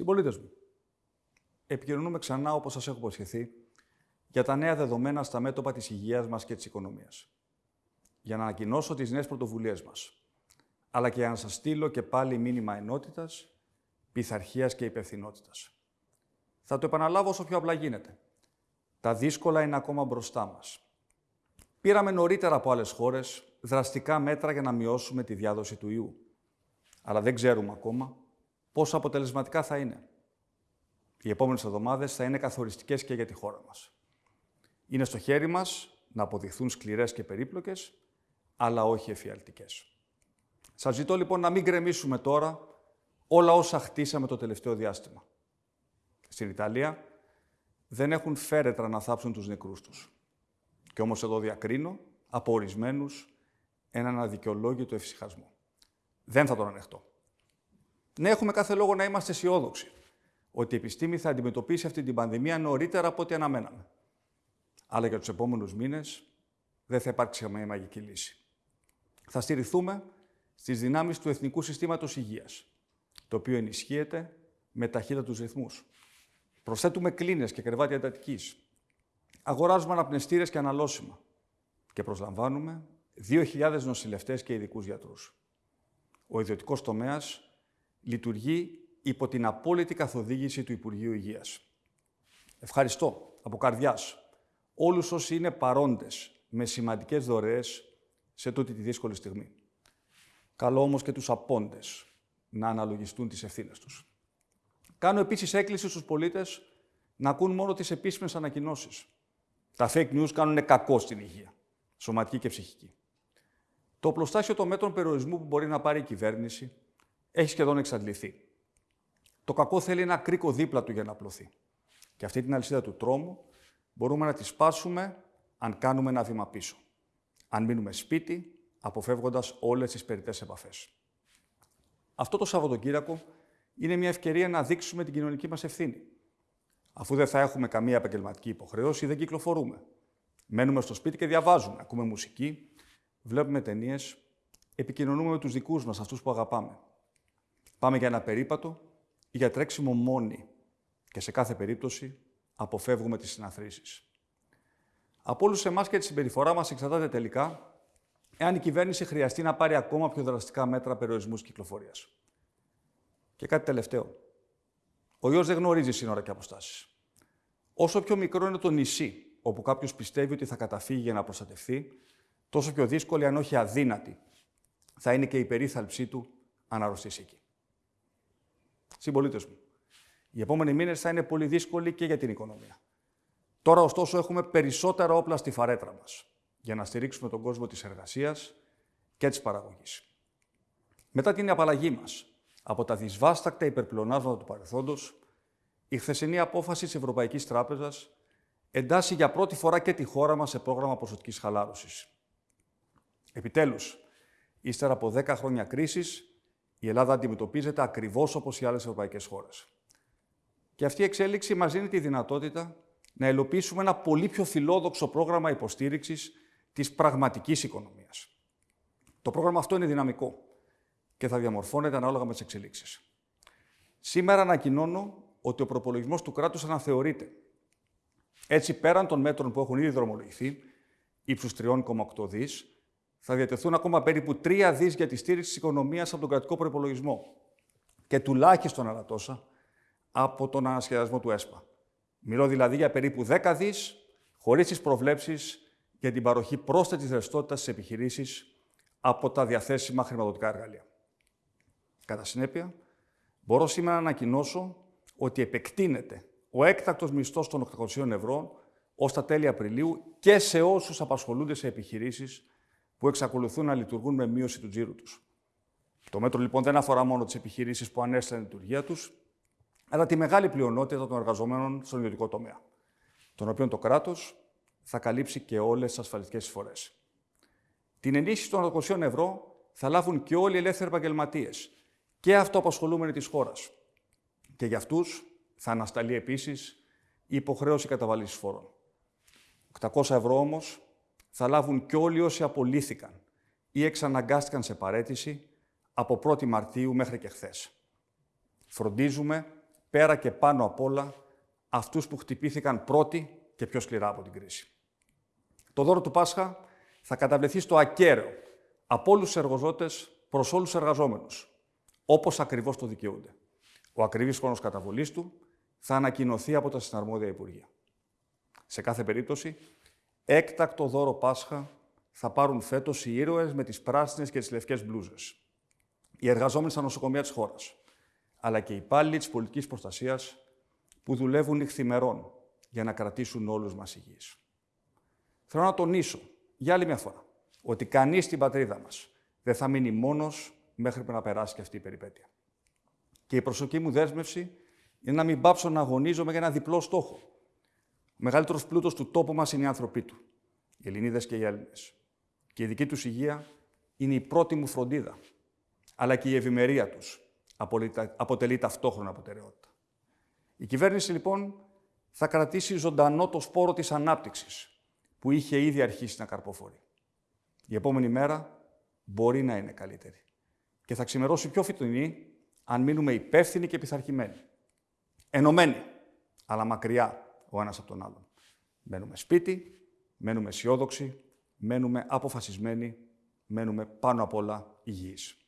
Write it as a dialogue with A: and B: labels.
A: Συμπολίτες μου, επικοινωνούμε ξανά, όπως σας έχω υποσχεθεί, για τα νέα δεδομένα στα μέτωπα της υγείας μας και της οικονομίας. Για να ανακοινώσω τις νέες πρωτοβουλίες μας, αλλά και για να σας στείλω και πάλι μήνυμα ενότητας, πειθαρχίας και υπευθυνότητας. Θα το επαναλάβω όσο πιο απλά γίνεται. Τα δύσκολα είναι ακόμα μπροστά μας. Πήραμε νωρίτερα από άλλες χώρες δραστικά μέτρα για να μειώσουμε τη διάδοση του ιού. Αλλά δεν ξέρουμε ακόμα πόσο αποτελεσματικά θα είναι. Οι επόμενες εβδομάδες θα είναι καθοριστικές και για τη χώρα μας. Είναι στο χέρι μας να αποδειχθούν σκληρές και περίπλοκες, αλλά όχι εφιαλτικές. Σας ζητώ λοιπόν να μην γκρεμίσουμε τώρα όλα όσα χτίσαμε το τελευταίο διάστημα. Στην Ιταλία δεν έχουν φέρετρα να θάψουν τους νεκρούς τους. Και όμως εδώ διακρίνω από ορισμένους έναν αδικαιολόγητο ευσυχασμό. Δεν θα τον ανεχτώ. Ναι, έχουμε κάθε λόγο να είμαστε αισιόδοξοι ότι η επιστήμη θα αντιμετωπίσει αυτή την πανδημία νωρίτερα από ό,τι αναμέναμε. Αλλά για τους επόμενους μήνες δεν θα υπάρξει καμία μαγική λύση. Θα στηριχθούμε στις δυνάμεις του Εθνικού Συστήματος Υγείας, το οποίο ενισχύεται με ταχύτατους ρυθμούς. Προσθέτουμε κλίνες και κρεβάτια εντατικής. Αγοράζουμε αναπνευστήρες και αναλώσιμα. Και προσλαμβάνουμε 2.000 νοσηλευτές και ειδικούς γιατρούς. Ο ιδιωτικός τομέας λειτουργεί υπό την απόλυτη καθοδήγηση του Υπουργείου Υγείας. Ευχαριστώ από καρδιάς όλους όσοι είναι παρόντες με σημαντικές δωρεές σε τούτη τη δύσκολη στιγμή. Καλό όμως και τους απόντες να αναλογιστούν τις ευθύνες τους. Κάνω επίσης έκκληση στους πολίτες να ακούν μόνο τις επίσημες ανακοινώσεις. Τα fake news κάνουν κακό στην υγεία, σωματική και ψυχική. Το πλωστάσιο των μέτρων περιορισμού που μπορεί να πάρει η κυβέρνηση έχει σχεδόν εξαντληθεί. Το κακό θέλει ένα κρίκο δίπλα του για να απλωθεί. Και αυτή την αλυσίδα του τρόμου μπορούμε να τη σπάσουμε αν κάνουμε ένα βήμα πίσω. Αν μείνουμε σπίτι, αποφεύγοντας όλες τις περιττές επαφές. Αυτό το Σαββατοκύριακο είναι μια ευκαιρία να δείξουμε την κοινωνική μας ευθύνη. Αφού δεν θα έχουμε καμία επαγγελματική υποχρέωση, δεν κυκλοφορούμε. Μένουμε στο σπίτι και διαβάζουμε, ακούμε μουσική, βλέπουμε ταινίες, επικοινωνούμε με τους δικούς μας, αυτούς που αγαπάμε. Πάμε για ένα περίπατο ή για τρέξιμο μόνοι και σε κάθε περίπτωση αποφεύγουμε τις συναθρήσεις. Από όλους εμάς και τη συμπεριφορά μας εξαρτάται τελικά εάν η κυβέρνηση χρειαστεί να πάρει ακόμα πιο δραστικά μέτρα περιορισμούς κυκλοφορίας. Και κάτι τελευταίο. Ο ιός δεν γνωρίζει σύνορα και αποστάσεις. Όσο πιο μικρό είναι το νησί όπου κάποιος πιστεύει ότι θα καταφύγει για να προστατευτεί, τόσο πιο δύσκολη, αν όχι αδύνατη, θα είναι και η περίθαλψή του αν αρρωστήσει εκεί. Συμπολίτες μου, οι επόμενοι μήνες θα είναι πολύ δύσκολοι και για την οικονομία. Τώρα, ωστόσο, έχουμε περισσότερα όπλα στη φαρέτρα μας για να στηρίξουμε τον κόσμο της εργασίας και της παραγωγής. Μετά την απαλλαγή μας από τα δυσβάστακτα υπερπλονάσματα του παρελθόντος, η χθεσινή απόφαση της Ευρωπαϊκής Τράπεζας εντάσσει για πρώτη φορά και τη χώρα μας σε πρόγραμμα ποσοτικής χαλάρωσης. Επιτέλους, ύστερα από 10 χρόνια κρίσης, η Ελλάδα αντιμετωπίζεται ακριβώς όπως οι άλλες ευρωπαϊκές χώρες. Και αυτή η εξέλιξη μας δίνει τη δυνατότητα να υλοποιήσουμε ένα πολύ πιο φιλόδοξο πρόγραμμα υποστήριξης της πραγματικής οικονομίας. Το πρόγραμμα αυτό είναι δυναμικό και θα διαμορφώνεται ανάλογα με τις εξελίξεις. Σήμερα ανακοινώνω ότι ο προπολογισμός του κράτους αναθεωρείται. Έτσι, πέραν των μέτρων που έχουν ήδη δρομολογηθεί, ύψους 3,8 δις, θα διατεθούν ακόμα περίπου 3 δις για τη στήριξη της οικονομίας από τον κρατικό προπολογισμό και τουλάχιστον άλλα τόσα από τον ανασχεδιασμό του ΕΣΠΑ. Μιλώ δηλαδή για περίπου 10 δις χωρίς τις προβλέψεις για την παροχή πρόσθετης ρευστότητας στις επιχειρήσεις από τα διαθέσιμα χρηματοδοτικά εργαλεία. Κατά συνέπεια, μπορώ σήμερα να ανακοινώσω ότι επεκτείνεται ο έκτακτος μισθός των 800 ευρώ ως τα τέλη Απριλίου και σε όσους απασχολούνται σε επιχειρήσεις που εξακολουθούν να λειτουργούν με μείωση του τζίρου τους. Το μέτρο λοιπόν δεν αφορά μόνο τις επιχειρήσεις που ανέστησαν τη λειτουργία τους, αλλά τη μεγάλη πλειονότητα των εργαζομένων στον ιδιωτικό τομέα, τον οποίο το κράτος θα καλύψει και όλες τις ασφαλιστικές εισφορές. Την ενίσχυση των 800 ευρώ θα λάβουν και όλοι οι ελεύθεροι επαγγελματίες και αυτοαπασχολούμενοι της χώρας. Και για αυτούς θα ανασταλεί επίσης η υποχρέωση καταβαλής φόρων. 800 ευρώ όμως θα λάβουν και όλοι όσοι απολύθηκαν ή εξαναγκάστηκαν σε παρέτηση από 1η Μαρτίου μέχρι και χθες. Φροντίζουμε πέρα και πάνω απ' όλα αυτούς που χτυπήθηκαν πρώτοι και πιο σκληρά από την κρίση. Το δώρο του Πάσχα θα καταβληθεί στο ακέραιο από όλους τους εργοζότες προς όλους τους εργαζόμενους, όπως ακριβώς το δικαιούνται. Ο ακριβής χρόνος καταβολής του θα ανακοινωθεί από τα συναρμόδια Υπουργεία. Σε κάθε περίπτωση, έκτακτο δώρο Πάσχα θα πάρουν φέτος οι ήρωες με τις πράσινες και τις λευκές μπλούζες. Οι εργαζόμενοι στα νοσοκομεία της χώρας, αλλά και οι υπάλληλοι της πολιτικής προστασίας που δουλεύουν νυχθημερών για να κρατήσουν όλους μας υγιείς. Θέλω να τονίσω για άλλη μια φορά ότι κανείς στην πατρίδα μας δεν θα μείνει μόνος μέχρι που να περάσει και αυτή η περιπέτεια. Και η προσωπική μου δέσμευση είναι να μην πάψω να αγωνίζομαι για ένα διπλό στόχο. Ο μεγαλύτερος πλούτος του τόπου μας είναι οι άνθρωποι του, οι Ελληνίδες και οι Έλληνες. Και η δική τους υγεία είναι η πρώτη μου φροντίδα, αλλά και η ευημερία τους αποτελεί ταυτόχρονα προτεραιότητα. Η κυβέρνηση, λοιπόν, θα κρατήσει ζωντανό το σπόρο της ανάπτυξης, που είχε ήδη αρχίσει να καρποφορεί. Η επόμενη μέρα μπορεί να είναι καλύτερη. Και θα ξημερώσει πιο φυτονή αν μείνουμε υπεύθυνοι και πειθαρχημένοι. Ενωμένοι, αλλά μακριά ο ένας από τον άλλον. Μένουμε σπίτι, μένουμε αισιόδοξοι, μένουμε αποφασισμένοι, μένουμε πάνω απ' όλα υγιείς.